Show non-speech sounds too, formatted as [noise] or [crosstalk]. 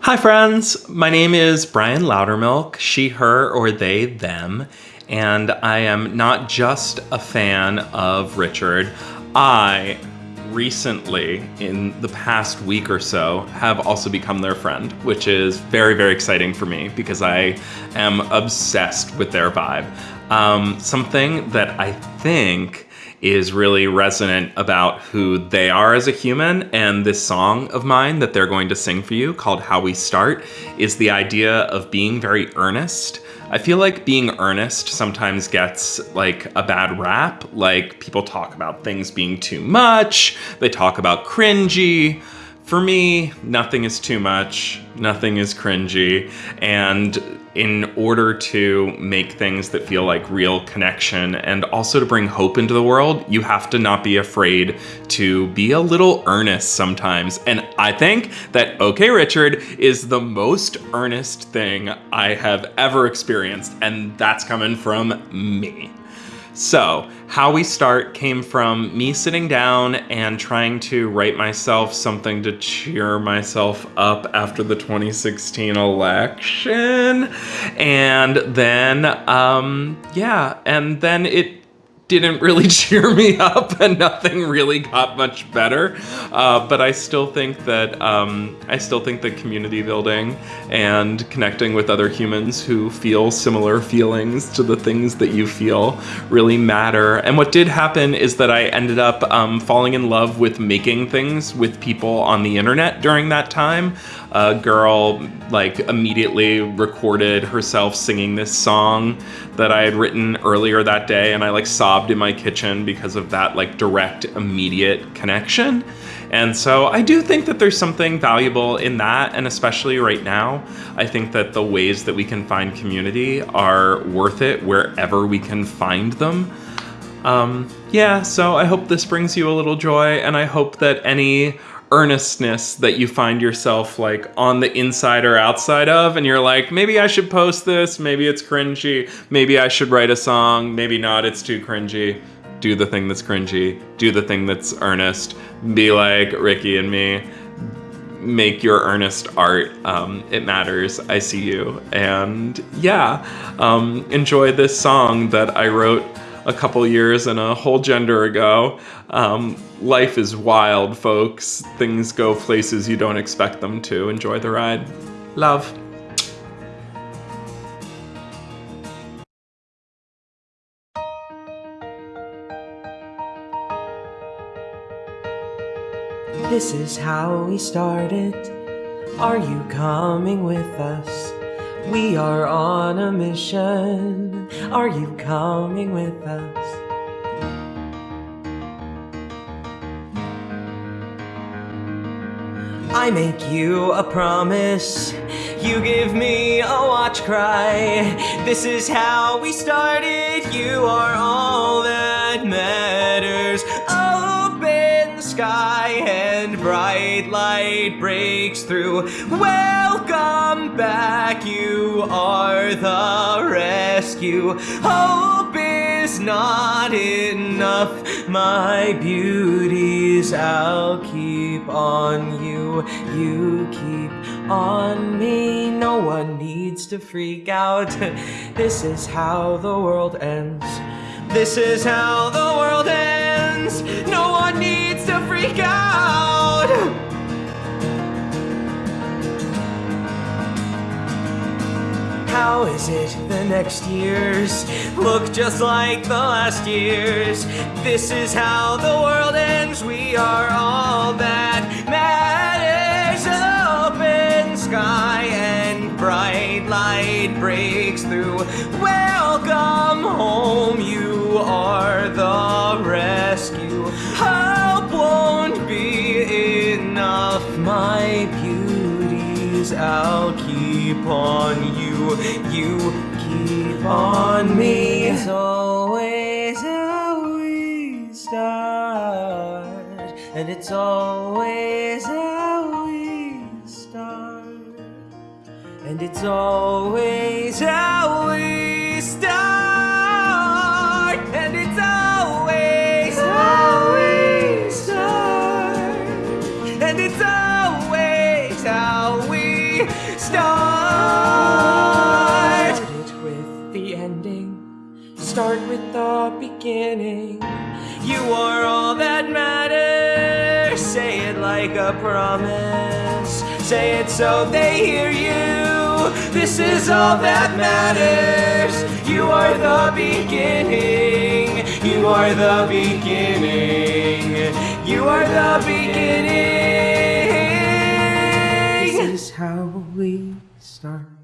Hi, friends. My name is Brian Loudermilk, she, her, or they, them, and I am not just a fan of Richard. I recently, in the past week or so, have also become their friend, which is very, very exciting for me because I am obsessed with their vibe. Um, something that I think is really resonant about who they are as a human. And this song of mine that they're going to sing for you called How We Start is the idea of being very earnest. I feel like being earnest sometimes gets like a bad rap. Like people talk about things being too much, they talk about cringy. For me, nothing is too much, nothing is cringy, and in order to make things that feel like real connection and also to bring hope into the world, you have to not be afraid to be a little earnest sometimes. And I think that OK Richard is the most earnest thing I have ever experienced, and that's coming from me. So, how we start came from me sitting down and trying to write myself something to cheer myself up after the 2016 election. And then, um, yeah, and then it didn't really [laughs] cheer me up and nothing really got much better. Uh, but I still think that um, I still think that community building and connecting with other humans who feel similar feelings to the things that you feel really matter. And what did happen is that I ended up um, falling in love with making things with people on the internet during that time. A girl like immediately recorded herself singing this song that I had written earlier that day and I like sobbed in my kitchen because of that like direct immediate connection. And so I do think that there's something valuable in that and especially right now, I think that the ways that we can find community are worth it wherever we can find them. Um, yeah, so I hope this brings you a little joy and I hope that any earnestness that you find yourself like on the inside or outside of and you're like maybe I should post this. Maybe it's cringy. Maybe I should write a song. Maybe not. It's too cringy. Do the thing that's cringy. Do the thing that's earnest. Be like Ricky and me. Make your earnest art. Um, it matters. I see you. And yeah um, enjoy this song that I wrote a couple years and a whole gender ago. Um, life is wild, folks. Things go places you don't expect them to. Enjoy the ride. Love. This is how we started. Are you coming with us? We are on a mission. Are you coming with us? I make you a promise. You give me a watch cry. This is how we started. You are all that matters. Bright light breaks through. Welcome back. You are the rescue. Hope is not enough. My beauties, I'll keep on you. You keep on me. No one needs to freak out. This is how the world ends. This is how the world ends. No one needs to freak out. How is it the next years look just like the last years? This is how the world ends. We are all that matters. Open sky and bright light breaks through. Welcome home. You are the rescue. Hope won't be enough. My I'll keep on you. You keep on me. It's always how we start, and it's always how we start, and it's always how start. Start it with the ending. Start with the beginning. You are all that matters. Say it like a promise. Say it so they hear you. This is all that matters. You are the beginning. You are the beginning. You are the beginning. This is how star.